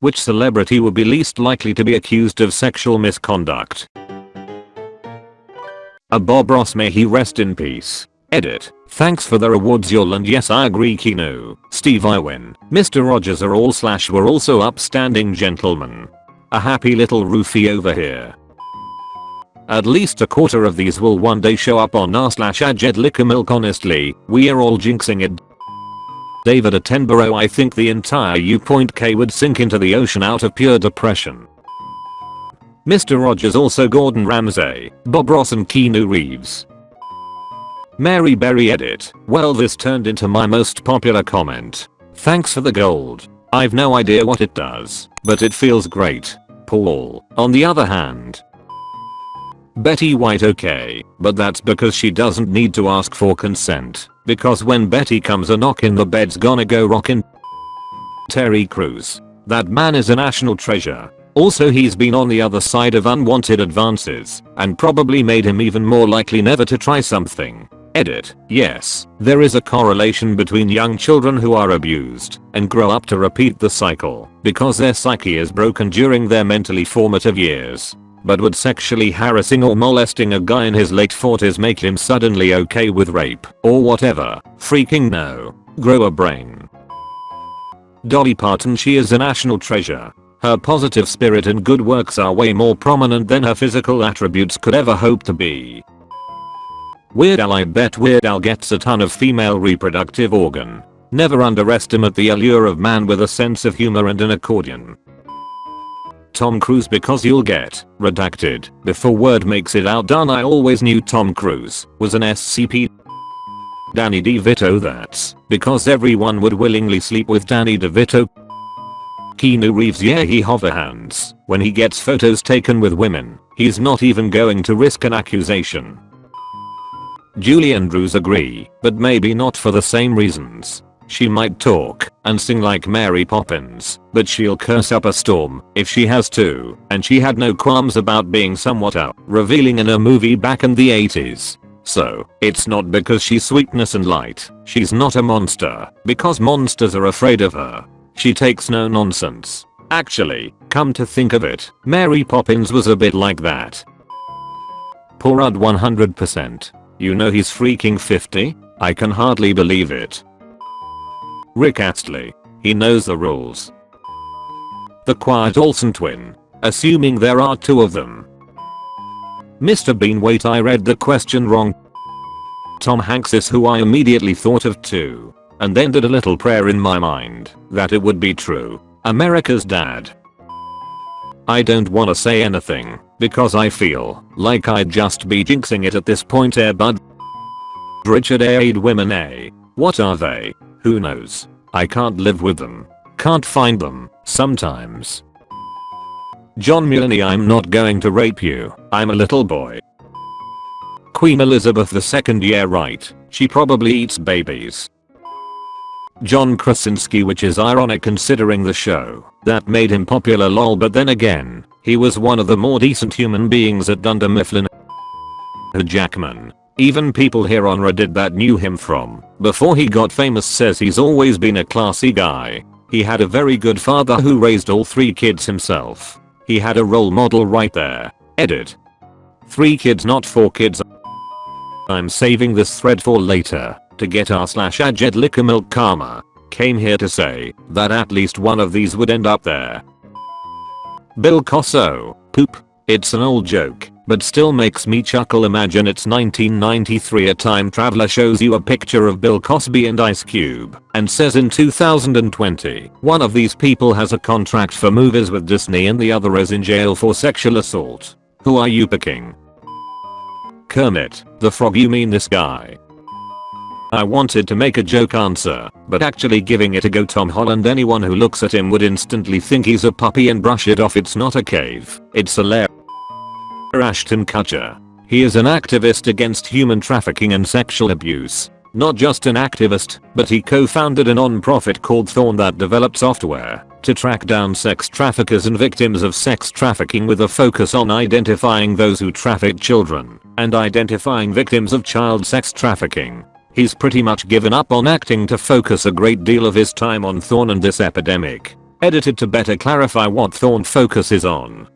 which celebrity would be least likely to be accused of sexual misconduct? A Bob Ross may he rest in peace. Edit. Thanks for the rewards y'all and yes I agree Kino, Steve Irwin, Mr. Rogers are all slash were also upstanding gentlemen. A happy little roofie over here. At least a quarter of these will one day show up on r slash Milk honestly, we are all jinxing it. David Attenborough I think the entire U-Point K would sink into the ocean out of pure depression. Mr. Rogers also Gordon Ramsay, Bob Ross and Keanu Reeves. Mary Berry edit, well this turned into my most popular comment. Thanks for the gold. I've no idea what it does, but it feels great. Paul, on the other hand. Betty White okay, but that's because she doesn't need to ask for consent, because when Betty comes a knockin' the bed's gonna go rockin'. Terry Crews. That man is a national treasure. Also he's been on the other side of unwanted advances and probably made him even more likely never to try something. Edit. Yes, there is a correlation between young children who are abused and grow up to repeat the cycle because their psyche is broken during their mentally formative years. But would sexually harassing or molesting a guy in his late 40s make him suddenly okay with rape or whatever? Freaking no. Grow a brain. Dolly Parton she is a national treasure her positive spirit and good works are way more prominent than her physical attributes could ever hope to be. Weird Al I bet Weird Al gets a ton of female reproductive organ. Never underestimate the allure of man with a sense of humor and an accordion. Tom Cruise because you'll get redacted before word makes it out done I always knew Tom Cruise was an SCP Danny DeVito that's because everyone would willingly sleep with Danny DeVito Keanu Reeves yeah he hover hands when he gets photos taken with women. He's not even going to risk an accusation. Julie Andrews agree, but maybe not for the same reasons. She might talk and sing like Mary Poppins, but she'll curse up a storm if she has to, and she had no qualms about being somewhat out revealing in a movie back in the 80s. So, it's not because she's sweetness and light, she's not a monster, because monsters are afraid of her. She takes no nonsense. Actually, come to think of it, Mary Poppins was a bit like that. Paul Rudd 100%. You know he's freaking 50? I can hardly believe it. Rick Astley. He knows the rules. The quiet Olsen twin. Assuming there are two of them. Mr. Bean wait I read the question wrong. Tom Hanks is who I immediately thought of too and then did a little prayer in my mind that it would be true. America's dad. I don't wanna say anything because I feel like I'd just be jinxing it at this point eh bud. Richard Ayoade women A. What are they? Who knows? I can't live with them. Can't find them, sometimes. John Mulaney I'm not going to rape you, I'm a little boy. Queen Elizabeth II yeah right, she probably eats babies. John Krasinski which is ironic considering the show that made him popular lol but then again, he was one of the more decent human beings at Dunder Mifflin. Jackman. Even people here on Reddit that knew him from before he got famous says he's always been a classy guy. He had a very good father who raised all three kids himself. He had a role model right there. Edit. 3 kids not 4 kids. I'm saving this thread for later to get our slash Ajed milk karma. Came here to say that at least one of these would end up there. Bill Cosso. Poop. It's an old joke, but still makes me chuckle imagine it's 1993 a time traveler shows you a picture of Bill Cosby and Ice Cube and says in 2020 one of these people has a contract for movies with Disney and the other is in jail for sexual assault. Who are you picking? Kermit, the frog you mean this guy. I wanted to make a joke answer, but actually giving it a go Tom Holland anyone who looks at him would instantly think he's a puppy and brush it off it's not a cave, it's a lair. Ashton Kutcher. He is an activist against human trafficking and sexual abuse. Not just an activist, but he co-founded a non-profit called Thorn that developed software to track down sex traffickers and victims of sex trafficking with a focus on identifying those who traffic children and identifying victims of child sex trafficking. He's pretty much given up on acting to focus a great deal of his time on Thorn and this epidemic. Edited to better clarify what Thorn focuses on.